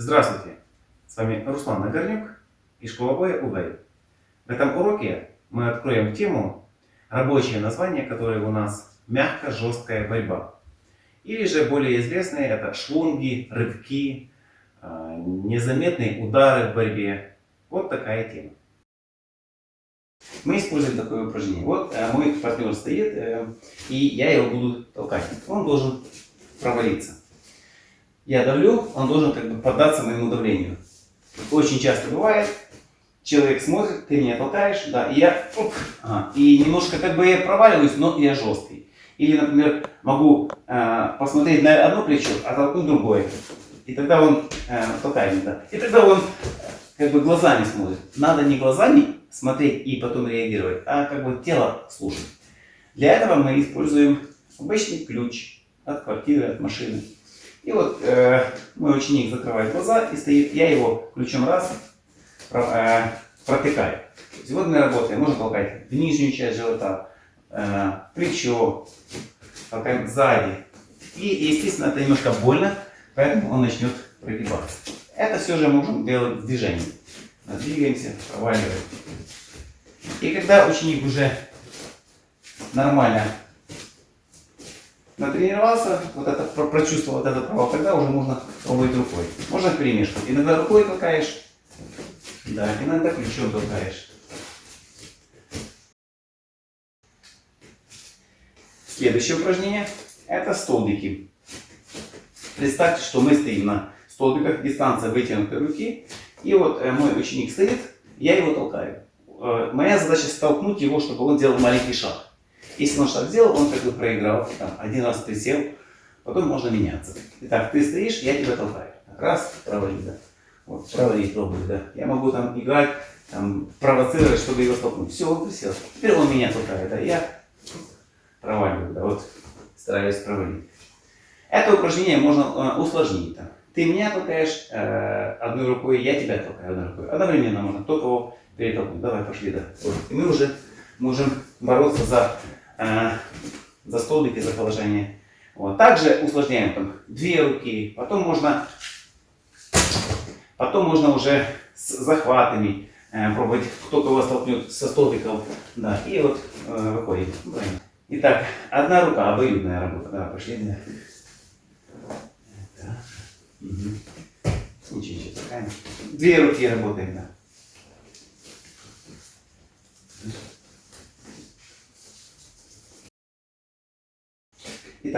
Здравствуйте! С вами Руслан Нагорнюк и школа боя УГАИ. В этом уроке мы откроем тему, рабочее название которое у нас мягко-жесткая борьба. Или же более известные это шлунги, рывки, а, незаметные удары в борьбе. Вот такая тема. Мы используем такое упражнение. Вот э, мой партнер стоит, э, и я его буду толкать. Он должен провалиться я давлю, он должен как бы поддаться моему давлению. Очень часто бывает, человек смотрит, ты меня толкаешь, да, и я, оп, ага, и немножко как бы я проваливаюсь, но я жесткий. Или, например, могу э, посмотреть на одно плечо, а толкнуть другое. И тогда он э, толкает меня. И тогда он как бы глазами смотрит. Надо не глазами смотреть и потом реагировать, а как бы тело слушать. Для этого мы используем обычный ключ от квартиры, от машины. И вот э, мой ученик закрывает глаза и стоит, я его ключом раз э, протыкаю. Сегодня работаем, можно толкать в нижнюю часть живота, э, плечо, толкаем сзади. И, естественно, это немножко больно, поэтому он начнет прогибаться. Это все же можем делать в движении. Двигаемся, проваливаем. И когда ученик уже нормально натренировался, вот это, прочувствовал вот это право, тогда уже можно пробовать рукой. Можно перемешку. Иногда рукой толкаешь, да, иногда ключом толкаешь. Следующее упражнение это столбики. Представьте, что мы стоим на столбиках, дистанция вытянутой руки. И вот э, мой ученик стоит, я его толкаю. Э, моя задача столкнуть его, чтобы он делал маленький шаг. Если он шаг сделал, он как бы проиграл. Там, один раз присел, потом можно меняться. Итак, ты стоишь, я тебя толкаю. Раз, провали, да. Вот, провалить пробую, да. Я могу там играть, там, провоцировать, чтобы его столкнуть. Все, он присел. Теперь он меня толкает, да. Я проваливаю, да. Вот, стараюсь провалить. Это упражнение можно э, усложнить. Да. Ты меня толкаешь э, одной рукой, я тебя толкаю одной рукой. Одновременно можно кто кого перетолкнуть. Давай, пошли, да. Вот. И мы уже можем бороться за э, за столбики, за положение. Вот. Также усложняем там две руки, потом можно, потом можно уже с захватами э, пробовать, кто кого столкнет со столбиком. Да, и вот э, выходит. Итак, одна рука, обоюдная работа. Да, пошли. Да. Угу. Ничего, ничего, такая. Две руки работаем, да.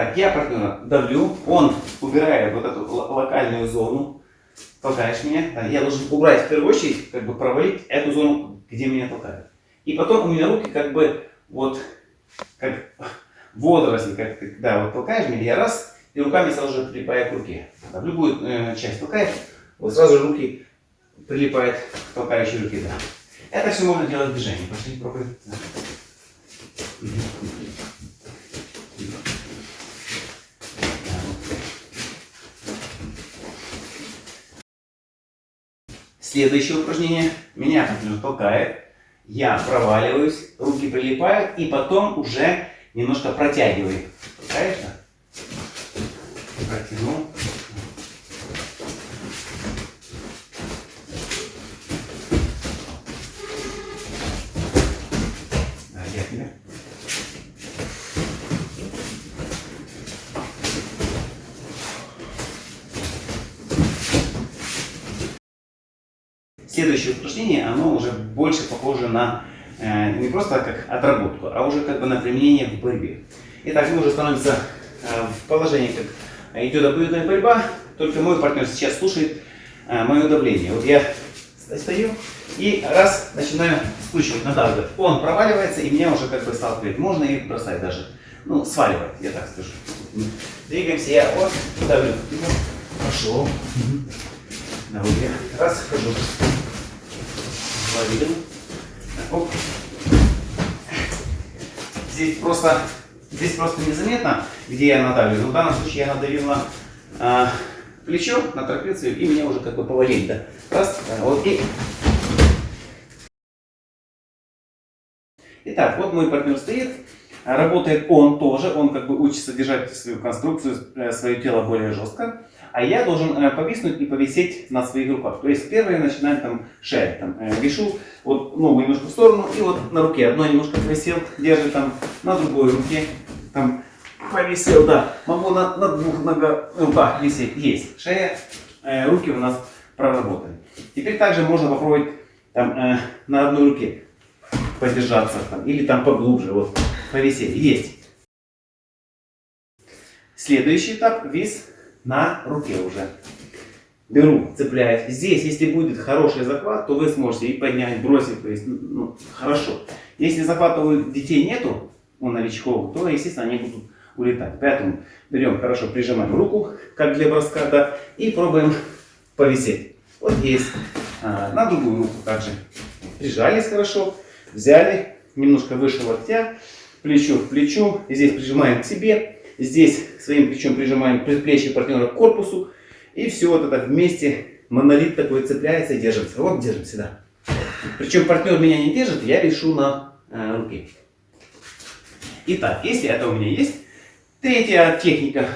Итак, я партнера давлю, он убирает вот эту локальную зону, толкаешь меня, я должен убрать в первую очередь, как бы провалить эту зону, где меня толкают. И потом у меня руки как бы вот, как водоросли, как ты, да, вот толкаешь меня, я раз, и руками сразу же прилипаю к руке. Да, в любую э, часть толкаешь, вот сразу же руки прилипают к толкающей руке, да. Это все можно делать в движении. Пошли, пробуем. Да. Следующее упражнение. Меня партнер толкает. Я проваливаюсь, руки прилипают и потом уже немножко протягиваю. Толкаешь, да? Протянул. Следующее упражнение, оно уже больше похоже на э, не просто как отработку, а уже как бы на применение в борьбе. Итак, мы уже становимся э, в положении, как идет обоюдная борьба, только мой партнер сейчас слушает э, мое давление. Вот я стою и раз начинаю скручивать, надавливать. Он проваливается и меня уже как бы сталкивает. Можно и бросать даже. Ну, сваливать, я так скажу. Двигаемся, я вот давлю. Пошел. На руке. Раз, хожу видим. Оп. Здесь просто, здесь просто незаметно, где я надавливаю. Но в данном случае я надавил на а, плечо, на трапецию, и меня уже как бы повалили. Да. Раз, вот и... Итак, вот мой партнер стоит. Работает он тоже, он как бы учится держать свою конструкцию, э, свое тело более жестко. А я должен э, повиснуть и повисеть на своих руках. То есть первое начинаем там шея, там э, вешу, вот ногу немножко в сторону и вот на руке. Одно немножко повисел, держит там на другой руке, там повисел, да. Могу на, на двух ногах, руках висеть, есть. Шея, э, руки у нас проработали. Теперь также можно попробовать там э, на одной руке подержаться там, или там поглубже, вот повисеть. Есть. Следующий этап вис на руке уже. Беру, цепляюсь. Здесь, если будет хороший захват, то вы сможете и поднять, бросить, то есть, ну, хорошо. Если захвата у детей нету, у новичков, то, естественно, они будут улетать. Поэтому берем, хорошо прижимаем руку, как для броска, да, и пробуем повисеть. Вот есть. А, на другую руку также. Прижались хорошо, взяли, немножко выше локтя, плечо в плечо, и здесь прижимаем к себе, здесь своим плечом прижимаем предплечье партнера к корпусу, и все вот это вместе, монолит такой цепляется и держится. Вот держимся, да. Причем партнер меня не держит, я вешу на э, руке. Итак, если это у меня есть, третья техника.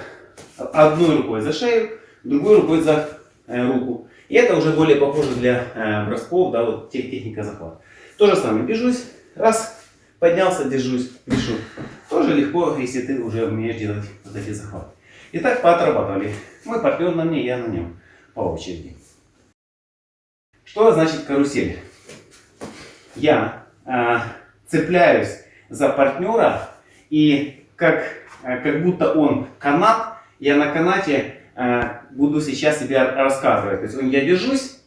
Одной рукой за шею, другой рукой за э, руку. И это уже более похоже для э, бросков, да, вот техника захвата. То же самое, бежусь, раз, поднялся, держусь, вешу. Тоже легко, если ты уже умеешь делать вот эти захваты. Итак, поотрабатывали. Мой партнер на мне, я на нем. По очереди. Что значит карусель? Я э, цепляюсь за партнера и как, э, как будто он канат, я на канате э, буду сейчас себе рассказывать. То есть я держусь,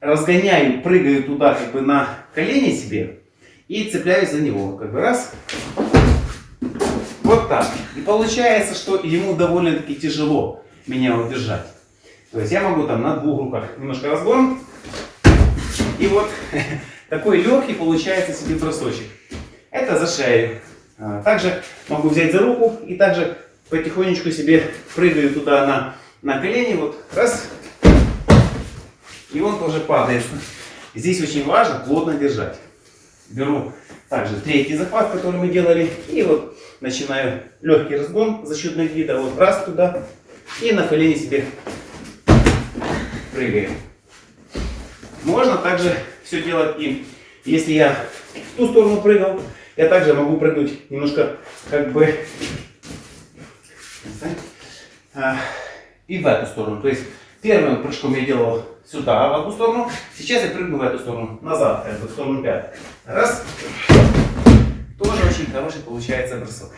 разгоняю, прыгаю туда как бы на колени себе и цепляюсь за него. Как бы раз. Вот так. И получается, что ему довольно-таки тяжело меня удержать. То есть я могу там на двух руках немножко разгон. И вот такой легкий получается себе бросочек. Это за шею. А, также могу взять за руку и также потихонечку себе прыгаю туда на, на колени. Вот раз. И он тоже падает. Здесь очень важно плотно держать. Беру также третий захват, который мы делали. И вот начинаю легкий разгон за счет вида. Вот раз туда. И на колени себе прыгаем. Можно также все делать и если я в ту сторону прыгал, я также могу прыгнуть немножко как бы а, и в эту сторону. То есть первым прыжком я делал сюда, в одну сторону. Сейчас я прыгну в эту сторону, назад, в сторону 5. Раз. Тоже очень хороший получается бросок.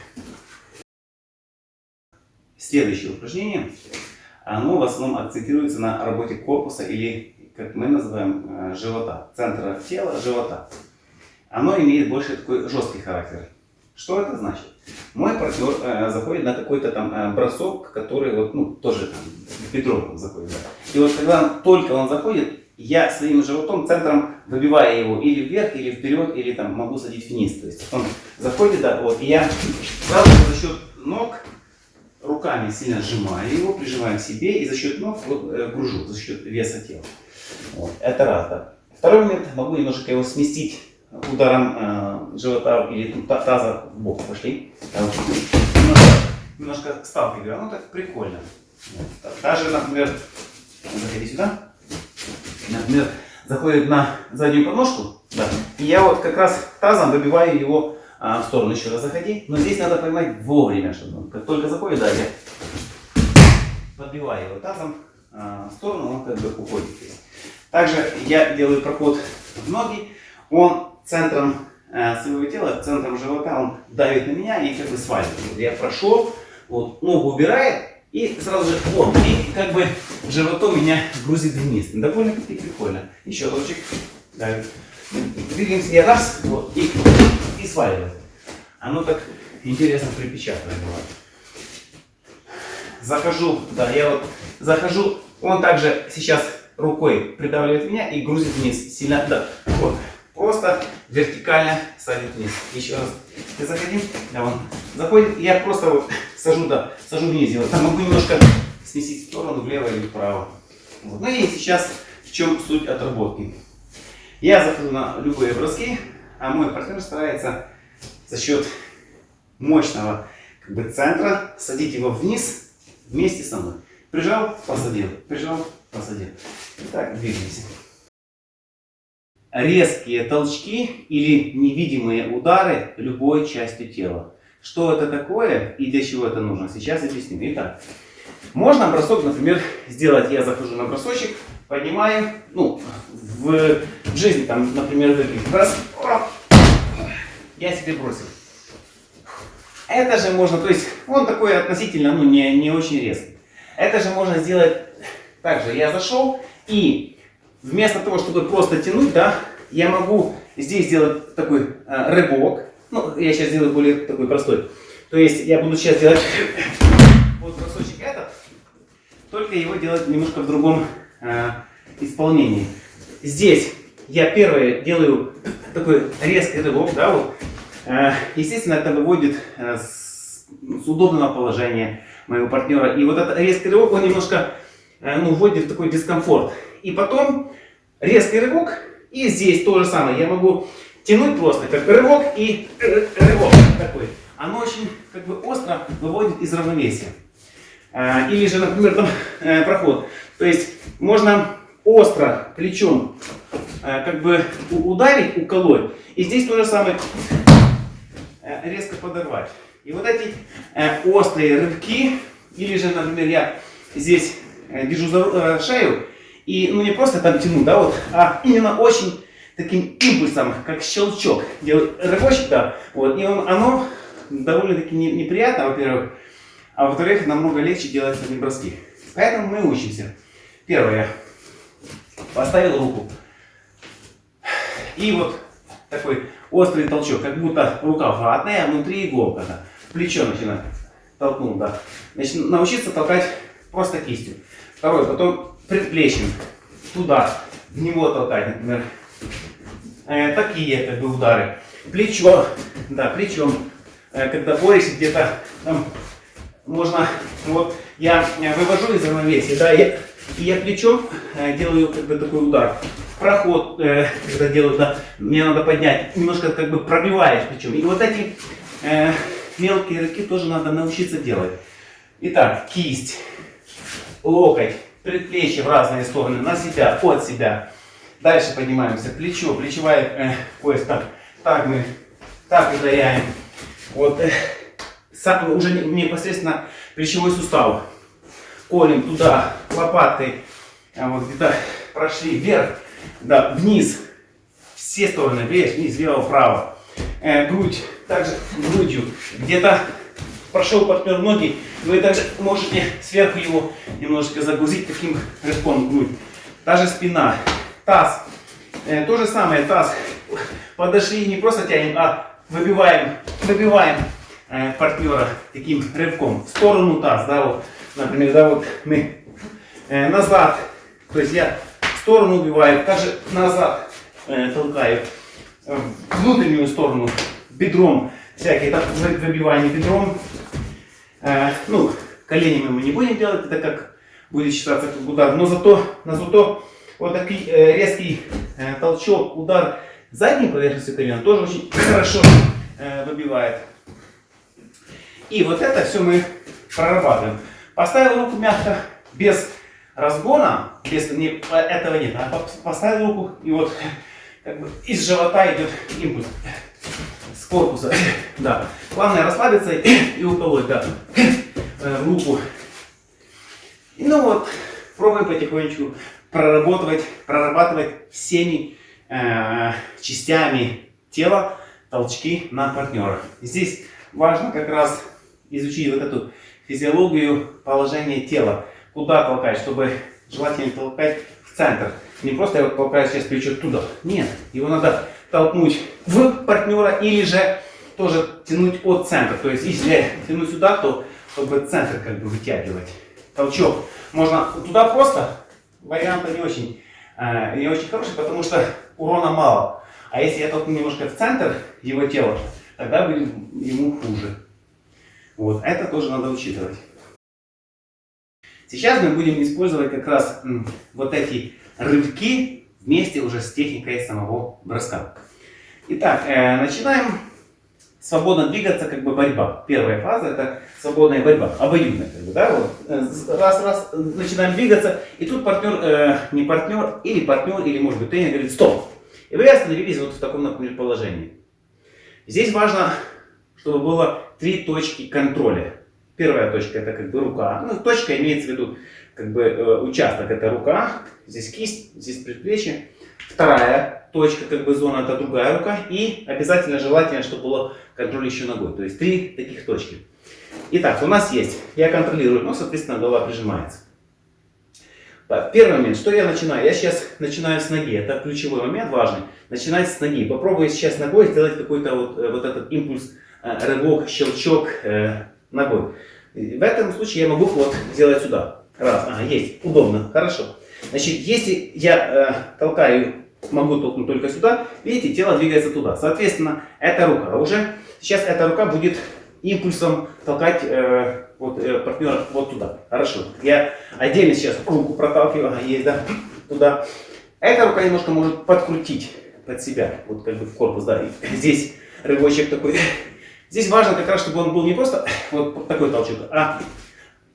Следующее упражнение, оно в основном акцентируется на работе корпуса или, как мы называем, э, живота, центра тела, живота. Оно имеет больше такой жесткий характер. Что это значит? Мой партнер э, заходит на какой-то там э, бросок, который вот, ну, тоже там бедром заходит. Да. И вот когда только он заходит, я своим животом, центром выбиваю его или вверх, или вперед, или там могу садить вниз. То есть он заходит, да, вот, и я сразу за счет ног руками сильно сжимаю его, прижимаю к себе, и за счет ног вот, э, за счет веса тела. Вот, это раз, да. Второй момент, могу немножко его сместить ударом э, живота или таза в бок пошли. Немножко, немножко сталкиваю. Ну так прикольно. Даже, например, заходи сюда. Например, заходит на заднюю подножку. Да, и я вот как раз тазом выбиваю его а, в сторону. Еще раз заходи. Но здесь надо поймать вовремя, чтобы он как только заходит, да, я подбиваю его тазом а, в сторону, он как бы уходит. Также я делаю проход в ноги. Он центром э, своего тела, центром живота, он давит на меня и как бы сваливает. Я прошел, вот, ногу убирает, и сразу же, вот, и как бы животом меня грузит вниз. Довольно-таки прикольно. Еще разочек. Давит. Двигаемся я раз, вот, и, и сваливает. Оно так интересно припечатанное бывает. Захожу, да, я вот захожу, он также сейчас рукой придавливает меня и грузит вниз. Сильно, да, вот. Просто вертикально садит вниз. Еще раз. Ты заходи. Да, вон. Заходит. Я просто вот сажу, да, сажу вниз. Я там могу немножко сместить в сторону, влево или вправо. Вот. Ну и сейчас в чем суть отработки. Я захожу на любые броски, а мой партнер старается за счет мощного как бы, центра садить его вниз вместе со мной. Прижал, посадил, прижал, посадил. Итак, двигаемся. Резкие толчки или невидимые удары любой частью тела. Что это такое и для чего это нужно, сейчас объясню. Итак, можно бросок, например, сделать, я захожу на бросочек, поднимаю, ну, в, жизни, там, например, раз, я себе бросил. Это же можно, то есть он такой относительно, ну, не, не очень резкий. Это же можно сделать так же. Я зашел и вместо того, чтобы просто тянуть, да, я могу здесь сделать такой э, рывок. Ну, я сейчас сделаю более такой простой. То есть я буду сейчас делать вот бросочек этот, только его делать немножко в другом э, исполнении. Здесь я первое делаю такой резкий рывок, да, вот. Э, естественно, это выводит э, с, с удобного положения моего партнера. И вот этот резкий рывок, он немножко ну, вводит в такой дискомфорт. И потом резкий рывок, и здесь то же самое. Я могу тянуть просто, как рывок и рывок такой. Оно очень как бы остро выводит из равновесия. Или же, например, там проход. То есть можно остро плечом как бы ударить, уколоть. И здесь то же самое резко подорвать. И вот эти э, острые рывки, или же, например, я здесь э, держу за э, шею, и ну не просто там тяну, да, вот, а именно очень таким импульсом, как щелчок, делаю рывочек, да, вот, и он, оно довольно-таки не, неприятно, во-первых, а во-вторых, намного легче делать сами броски. Поэтому мы учимся. Первое. Поставил руку. И вот такой острый толчок, как будто рука ватная, а внутри иголка. Да плечо начинать. Толкнул, да. Значит, научиться толкать просто кистью. Второй, потом предплечьем. Туда, в него толкать, например. Э, такие как бы удары. Плечо, да, плечом. Э, когда борешься где-то, там, можно, вот, я вывожу из равновесия, да, я, и я плечом э, делаю как бы такой удар. Проход, э, когда делаю, да, мне надо поднять, немножко как бы пробиваешь плечом. И вот эти э, мелкие рывки тоже надо научиться делать. Итак, кисть, локоть, предплечье в разные стороны, на себя, от себя. Дальше поднимаемся, плечо, плечевая э, пояс, так, так мы, так ударяем. Вот, э, сам, уже непосредственно плечевой сустав. Колем туда, лопатой, а вот где-то прошли вверх, да, вниз, все стороны, вверх, вниз, влево, вправо. Э, грудь также грудью. Где-то прошел партнер ноги, вы также можете сверху его немножечко загрузить таким рывком грудь. Даже спина, таз. Э, то же самое, таз. Подошли, не просто тянем, а выбиваем, выбиваем э, партнера таким рывком. В сторону таз, да, вот, например, да, вот мы э, назад, то есть я в сторону убиваю, также назад толкаю, внутреннюю сторону бедром, всякие так, выбивания бедром. Э, ну, коленями мы не будем делать, это как будет считаться как удар. Но зато, на зато вот такой э, резкий э, толчок, удар задней поверхностью колена тоже очень хорошо э, выбивает. И вот это все мы прорабатываем. Поставил руку мягко, без разгона, без не, этого нет, а поставил руку и вот как бы из живота идет импульс с корпуса. Да. Главное расслабиться и уколоть, да. Э, в руку. Ну вот, пробуем потихонечку проработать, прорабатывать всеми э, частями тела толчки на партнера. Здесь важно как раз изучить вот эту физиологию положения тела. Куда толкать, чтобы желательно толкать в центр. Не просто я толкаю сейчас плечо туда. Нет, его надо толкнуть в партнера или же тоже тянуть от центра. То есть если тянуть сюда, то чтобы центр как бы вытягивать. Толчок. Можно туда просто, вариант не очень, э, не очень хороший, потому что урона мало. А если я толкну немножко в центр его тела, тогда будет ему хуже. Вот, это тоже надо учитывать. Сейчас мы будем использовать как раз вот эти рывки вместе уже с техникой самого броска. Итак, э, начинаем свободно двигаться, как бы борьба. Первая фаза это свободная борьба, обоюдная, как бы, да, вот. Э, раз, раз, начинаем двигаться, и тут партнер, э, не партнер, или партнер, или может быть тренер говорит, стоп. И вы остановились вот в таком, например, положении. Здесь важно, чтобы было три точки контроля. Первая точка это как бы рука. Ну, точка имеется в виду как бы э, участок это рука, здесь кисть, здесь предплечье. Вторая точка, как бы зона, это другая рука. И обязательно желательно, чтобы было контроль еще ногой. То есть три таких точки. Итак, у нас есть, я контролирую, ну, соответственно, голова прижимается. Так, первый момент, что я начинаю? Я сейчас начинаю с ноги, это ключевой момент важный. Начинать с ноги. Попробую сейчас ногой сделать какой-то вот, э, вот этот импульс, э, рывок, щелчок ногой. В этом случае я могу вот сделать сюда. Раз, ага, есть, удобно, хорошо. Значит, если я э, толкаю, могу толкнуть только сюда, видите, тело двигается туда. Соответственно, эта рука уже, сейчас эта рука будет импульсом толкать э, вот, э, партнера вот туда. Хорошо. Я отдельно сейчас руку проталкиваю, есть, да, туда. Эта рука немножко может подкрутить под себя, вот как бы в корпус, да, и здесь рывочек такой. Здесь важно как раз, чтобы он был не просто вот такой толчок, а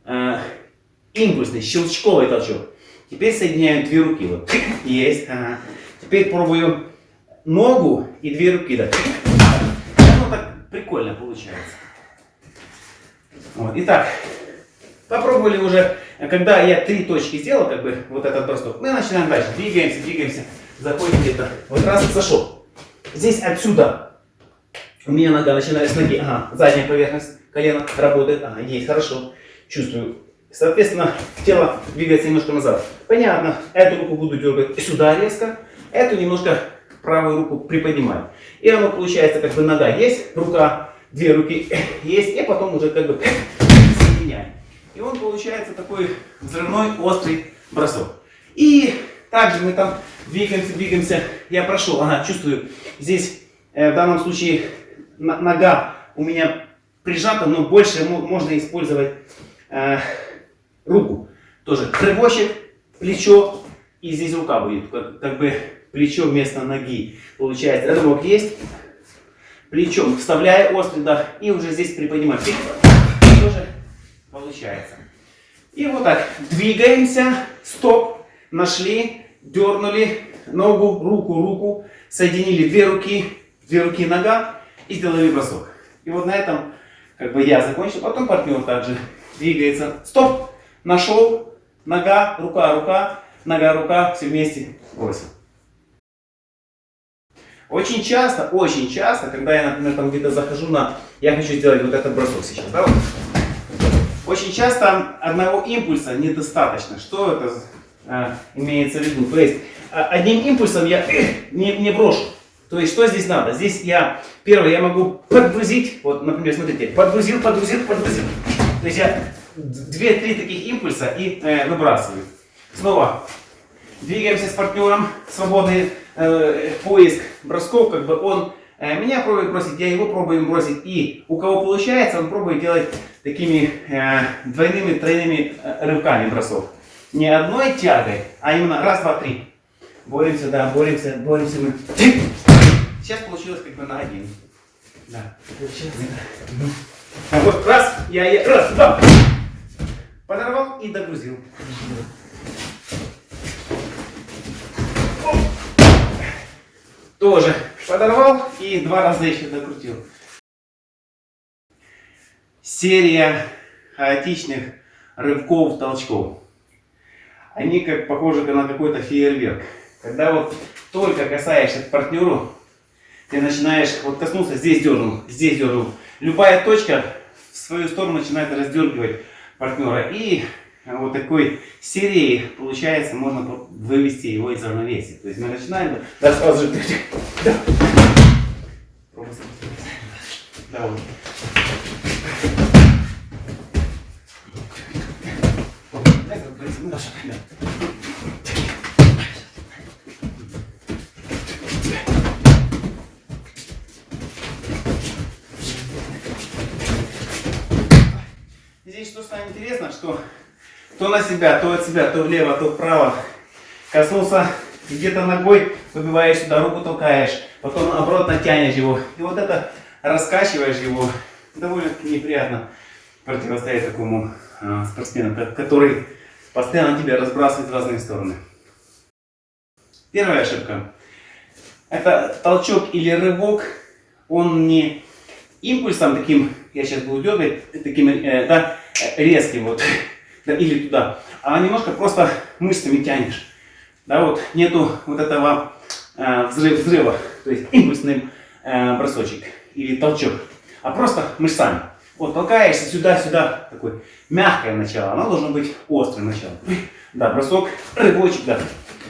э, импульсный, щелчковый толчок. Теперь соединяю две руки. Вот. Есть. Ага. Теперь пробую ногу и две руки. Да. Ну, так прикольно получается. Вот. Итак, попробовали уже, когда я три точки сделал, как бы вот этот бросок, мы начинаем дальше. Двигаемся, двигаемся, заходим где-то. Вот раз зашел. Здесь отсюда у меня нога начинает с ноги. Ага, задняя поверхность колена работает. Ага, есть, хорошо. Чувствую Соответственно, тело двигается немножко назад. Понятно, эту руку буду дергать сюда резко, эту немножко правую руку приподнимаю. И оно получается, как бы нога есть, рука, две руки есть, и потом уже как бы соединяем. И он получается такой взрывной, острый бросок. И также мы там двигаемся, двигаемся. Я прошел, ага, чувствую, здесь э, в данном случае нога у меня прижата, но больше можно использовать э, руку. Тоже рывочек, плечо, и здесь рука будет, как, как бы плечо вместо ноги. Получается, рывок есть, плечом вставляю острый дах, и уже здесь приподнимаю. Тоже получается. И вот так, двигаемся, стоп, нашли, дернули ногу, руку, руку, соединили две руки, две руки, нога, и сделали бросок. И вот на этом как бы я закончил, потом партнер также двигается. Стоп! Нашел, нога, рука, рука, нога, рука, все вместе бросил. Очень часто, очень часто, когда я, например, там где-то захожу на, я хочу сделать вот этот бросок сейчас, да. Очень часто одного импульса недостаточно. Что это а, имеется в виду? То есть а, одним импульсом я не, не брошу. То есть что здесь надо? Здесь я, первое, я могу подгрузить, вот, например, смотрите, подгрузил, подгрузил, подгрузил. То есть я две-три таких импульса и э, выбрасываю. Снова двигаемся с партнером, свободный э, поиск бросков, как бы он э, меня пробует бросить, я его пробую бросить. И у кого получается, он пробует делать такими э, двойными, тройными э, рывками бросок. Не одной тягой, а именно раз, два, три. Боремся, да, боремся, боремся мы. Сейчас получилось как бы на один. Да, получилось. Да. Вот раз, я, я, раз, два. Подорвал и догрузил. Тоже подорвал и два раза еще докрутил. Серия хаотичных рывков, толчков. Они как похожи на какой-то фейерверк. Когда вот только касаешься к партнеру, ты начинаешь, вот коснулся, здесь дернул, здесь дернул. Любая точка в свою сторону начинает раздергивать партнера. И вот такой серии, получается, можно вывести его из равновесия. То есть мы начинаем, да, сразу же, вот. Здесь что станет интересно, что то на себя, то от себя, то влево, то вправо. Коснулся где-то ногой, выбиваешь сюда, руку толкаешь, потом наоборот натянешь его. И вот это раскачиваешь его, довольно-таки неприятно противостоять такому э, спортсмену, который постоянно тебя разбрасывает в разные стороны. Первая ошибка. Это толчок или рывок, он не импульсом таким, я сейчас буду дергать, таким э, да, резким вот, да, или туда, а немножко просто мышцами тянешь. Да, вот нету вот этого э, взрыв, взрыва, то есть импульсный э, бросочек или толчок, а просто мышцами. Вот толкаешься сюда-сюда, такое мягкое начало, оно должно быть острым началом. Да, бросок, рывочек, да.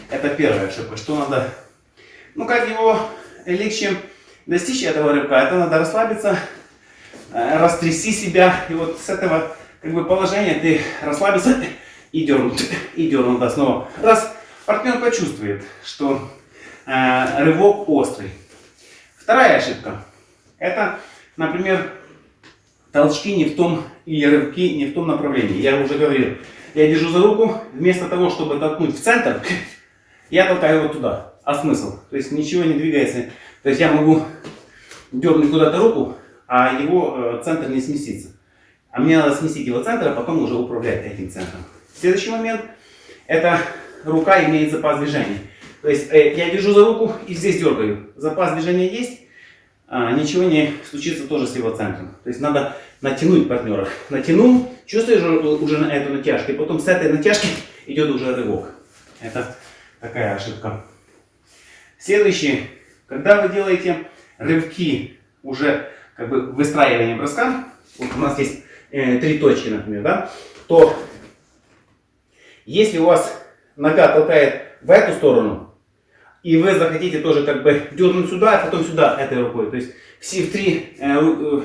Это первая ошибка. Что надо, ну как его легче достичь этого рыбка, это надо расслабиться, э, растряси себя, и вот с этого как бы положения ты расслабился и дернул, и дернул, да, снова. Раз партнер почувствует, что э, рывок острый. Вторая ошибка, это, например, толчки не в том, или рывки не в том направлении. Я уже говорил, я держу за руку, вместо того, чтобы толкнуть в центр, я толкаю его туда. А смысл? То есть ничего не двигается. То есть я могу дернуть куда-то руку, а его э, центр не сместится. А мне надо сместить его центр, а потом уже управлять этим центром. Следующий момент. Это рука имеет запас движения. То есть э, я держу за руку и здесь дергаю. Запас движения есть, а, ничего не случится тоже с его центром. То есть надо натянуть партнера. Натянул, чувствуешь уже на эту натяжку, и потом с этой натяжки идет уже рывок. Это такая ошибка. Следующий. Когда вы делаете рывки уже как бы выстраивание броска, вот у нас есть э, три точки, например, да, то если у вас нога толкает в эту сторону, и вы захотите тоже как бы дернуть сюда, а потом сюда этой рукой, то есть все три э, э,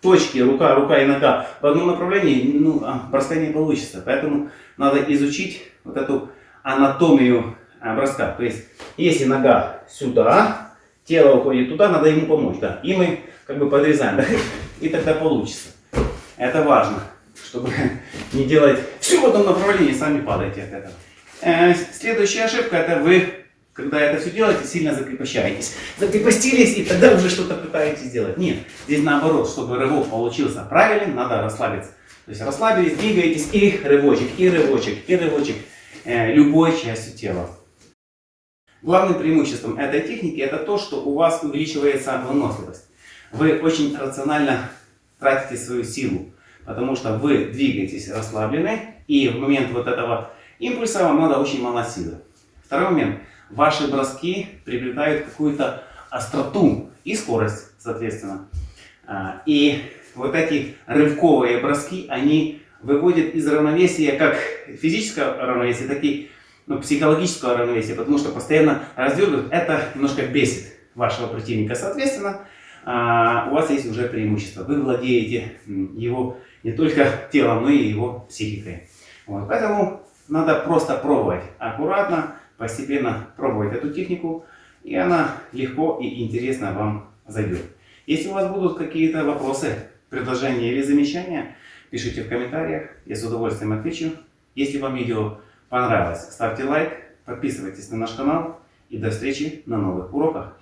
точки, рука, рука и нога в одном направлении, ну, а, броска не получится. Поэтому надо изучить вот эту анатомию а, броска. То есть, если нога сюда, тело уходит туда, надо ему помочь. Да. И мы как бы подрезаем, да? и тогда получится. Это важно, чтобы не делать все в одном направлении, сами падаете от этого. Э, следующая ошибка, это вы, когда это все делаете, сильно закрепощаетесь. Закрепостились и тогда уже что-то пытаетесь сделать. Нет, здесь наоборот, чтобы рывок получился правильным, надо расслабиться. То есть расслабились, двигаетесь и рывочек, и рывочек, и рывочек э, любой частью тела. Главным преимуществом этой техники это то, что у вас увеличивается выносливость. Вы очень рационально тратите свою силу, потому что вы двигаетесь расслаблены, и в момент вот этого импульса вам надо очень мало силы. Второй момент. Ваши броски приобретают какую-то остроту и скорость, соответственно. А, и вот эти рывковые броски, они выводят из равновесия как физическое равновесие, так и ну, психологического равновесия, потому что постоянно раздергивают, это немножко бесит вашего противника. Соответственно, а, у вас есть уже преимущество. Вы владеете его не только телом, но и его психикой. Вот. Поэтому надо просто пробовать аккуратно, постепенно пробовать эту технику, и она легко и интересно вам зайдет. Если у вас будут какие-то вопросы, предложения или замечания, пишите в комментариях, я с удовольствием отвечу. Если вам видео понравилось, ставьте лайк, подписывайтесь на наш канал и до встречи на новых уроках.